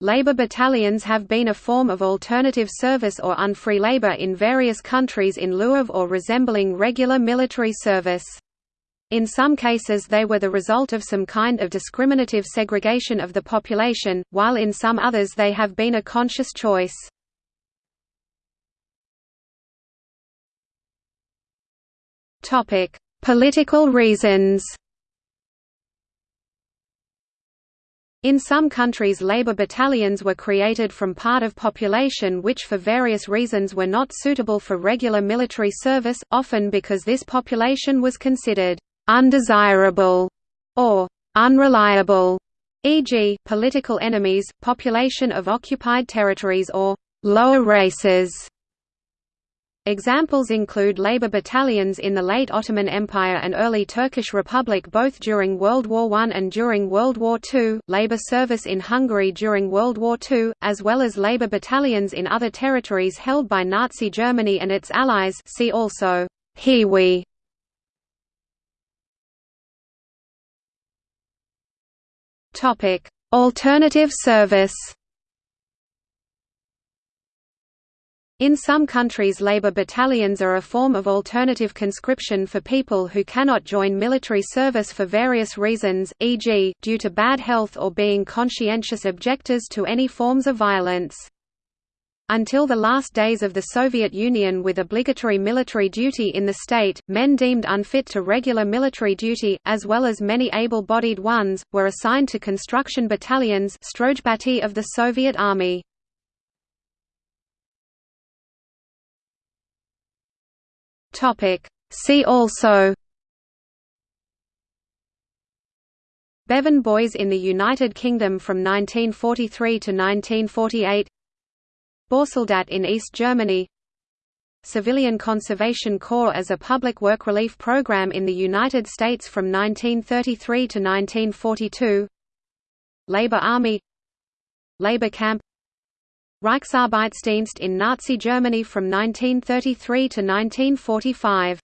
Labor battalions have been a form of alternative service or unfree labor in various countries in lieu of or resembling regular military service. In some cases they were the result of some kind of discriminative segregation of the population, while in some others they have been a conscious choice. Political reasons In some countries labor battalions were created from part of population which for various reasons were not suitable for regular military service, often because this population was considered undesirable or unreliable, e.g., political enemies, population of occupied territories or lower races. Examples include labor battalions in the late Ottoman Empire and early Turkish Republic both during World War I and during World War II, labor service in Hungary during World War II, as well as labor battalions in other territories held by Nazi Germany and its allies see also Hiwi. Alternative service In some countries labor battalions are a form of alternative conscription for people who cannot join military service for various reasons, e.g., due to bad health or being conscientious objectors to any forms of violence. Until the last days of the Soviet Union with obligatory military duty in the state, men deemed unfit to regular military duty, as well as many able-bodied ones, were assigned to construction battalions of the Soviet Army. Topic. See also Bevin Boys in the United Kingdom from 1943 to 1948 Bausoldat in East Germany Civilian Conservation Corps as a public work relief program in the United States from 1933 to 1942 Labor Army Labor Camp Reichsarbeitsdienst in Nazi Germany from 1933 to 1945